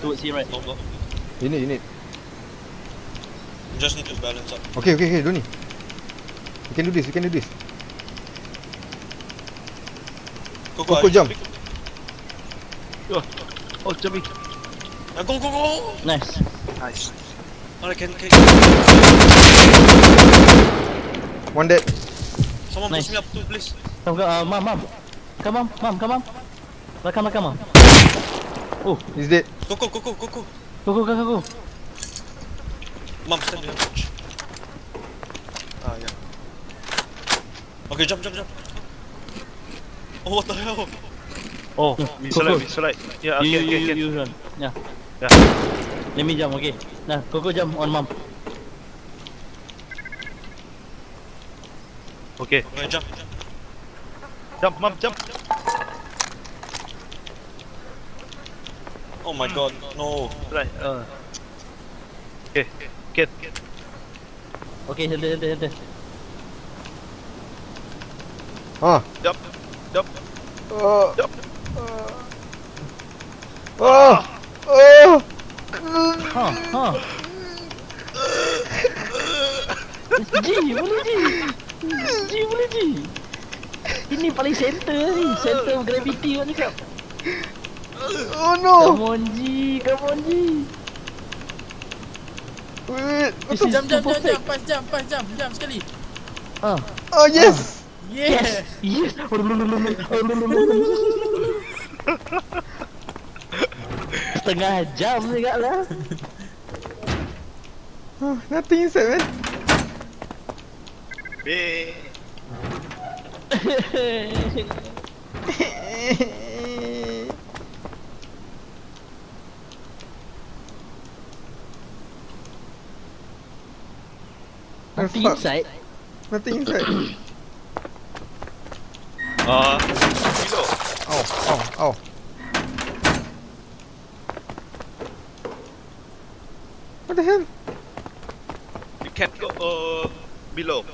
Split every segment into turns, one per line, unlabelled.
towards him, right?
No.
You need, you need.
You just need to balance up.
Okay, okay, okay, don't need. We can do this, we can do this.
Go, go,
Coco
I-
jump.
Oh, jumping.
Ah, go, go, go!
Nice.
Nice.
Alright, can, can.
One dead.
Someone
Nice.
push me up too, please.
Come, come, uh, mom, mom. Come on, mom, come on. Belakang, belakang, mom. Oh,
He's dead.
Go, go, go, go, go, go.
go, go, go, go, go.
Mom, stand behind coach. Ah, yeah. Okay, jump, jump, jump. Oh, what the hell?
Oh, we
go,
select,
go.
we select. Yeah,
You,
okay,
you,
okay,
you,
okay.
you run. Yeah.
Yeah.
Let me jump, okay. Nah, go, go jump on mom.
Okay,
Okay, jump.
jump, mom, jump.
Oh my god, no.
Right, uh. Okay, get.
Okay, hold there, hold there, hold there.
Ah.
Jump, jump.
Oh.
Yup.
Oh. Oh.
Ha, ha. Ji, boleh Ji. Ji, boleh Ji. Ini paling center ni. Center of gravity kau cakap.
Oh no.
Come on Ji, come on Ji.
Wait.
This is
Jump, jump, jump,
perfect.
jump, pas jump, pas jump, jump sekali.
Ah,
Oh yes.
Yeah.
yes. Setengah jam juga lah.
Oh, nothing inside, man.
Eh.
Nothing
fuck.
inside.
Nothing inside.
Uh, below.
Ow, ow, ow. What the hell?
You can't go uh, below.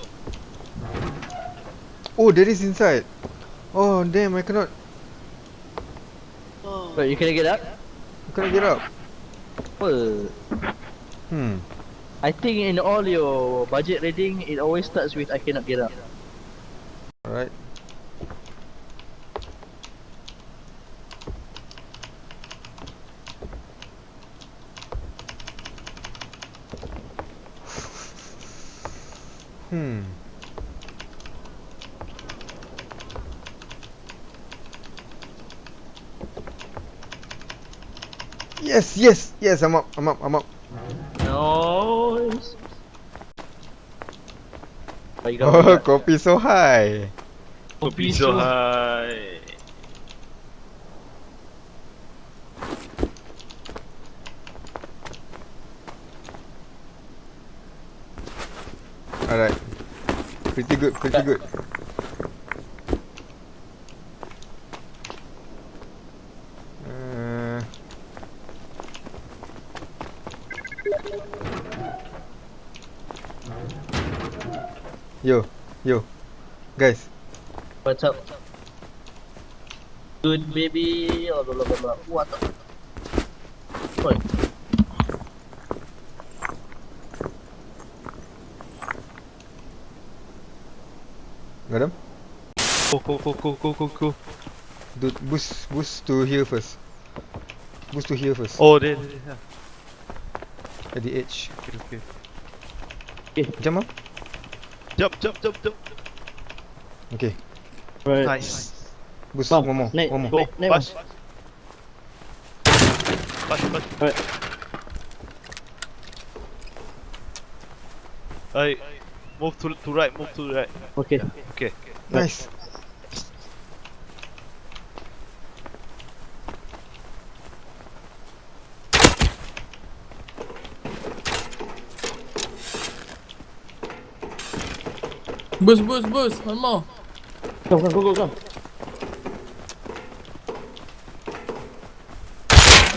Oh, there is inside. Oh, damn, I cannot.
But you can get up.
I cannot get up.
Apa?
Hmm.
I think in all your budget rating, it always starts with I cannot get up.
Alright. Hmm. Yes, yes, yes, I'm up, I'm up, I'm up.
Nice. But you got
Oh, kopi so high.
Kopi so high.
Alright. Pretty good, pretty good. Uh, yo, yo, guys.
What's up? Good baby. Oh, blah, blah, blah, blah. What the? Oi.
Got them?
Go, go, go, go, go, go, go.
Do boost, boost to here first. Boost to here first.
Oh, there, there, there.
At the edge.
Okay, okay.
Jump up.
Jump, jump, jump, jump.
Okay.
Right.
Nice.
Boost. One more.
naik,
One more.
Go,
Naik, naik,
pass. Pass, pass.
Alright.
Alright. Move to to right, move to right.
Okay.
Okay.
Nice.
Boost, boost, boost. One more.
Come, come, go, go, come.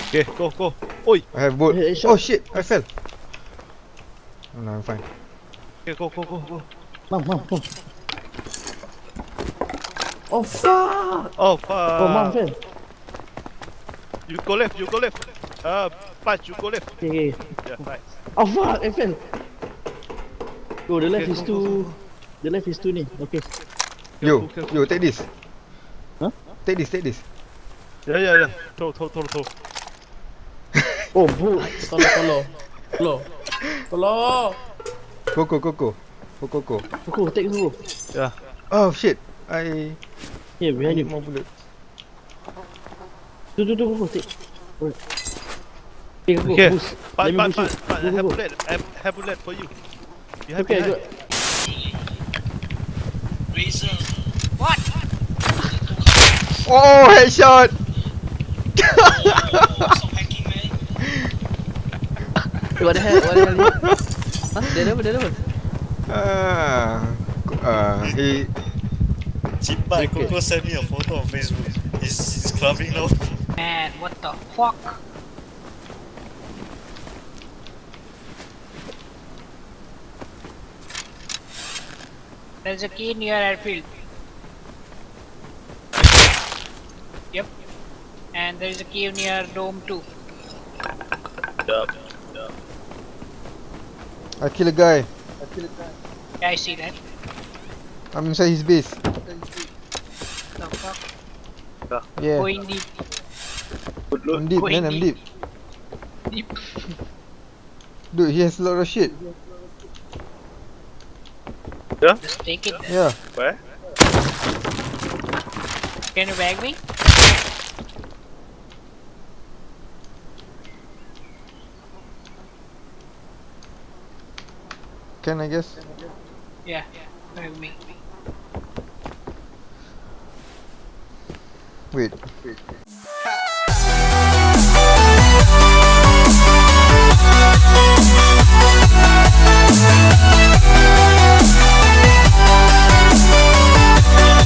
Okay, go, go. Oi.
I have boat.
Hey, shot.
Oh shit! I fell. Oh no, I'm fine.
Okay, go, go, go, go.
Mom, mom, mom.
Oh fuck.
Oh, fuck.
Oh, mom fell.
You go left, you go left. Uh, punch, you go left.
Okay, okay.
Yeah, right.
Oh fuck, I fell. Oh, the left
Okay,
is
go,
too.
go, go.
The left is too ni. Okay.
Yo,
Careful, careful.
yo, take this.
Huh?
Take this, take this.
Yeah, yeah, yeah. Throw, throw, throw, throw.
Oh, bro.
Tolong, tolong. Tolong. Tolong.
Coco, Coco. Coco, Coco.
Coco, take Coco.
Yeah.
Oh shit. I I
behind you.
more bullet.
Tu, tu, tu, Coco, take. Alright. Okay,
Okay.
boost. Boost
punch, punch.
you.
I have bullet. I have, have bullet for you. Behind,
Okay, I
behind.
got.
Oh, headshot.
What the hell? What the hell? Huh? Dia ada apa? Dia?
Ah, uh, he
Chimba,
Okay.
Coco sent me a photo on Facebook. He's, he's clubbing now.
Man, what the fuck? There's a key near airfield. Yep. And there's a key near dome too.
I kill a guy.
Yeah, I see that.
I'm inside his base.
The fuck?
Yeah.
Going deep.
I'm deep,
Going
man. I'm
deep.
deep.
Deep.
Dude, he has a lot of shit.
Just take it. then.
Yeah.
Where?
Can you bag me?
Can I guess?
Yeah, bag me.
Wait.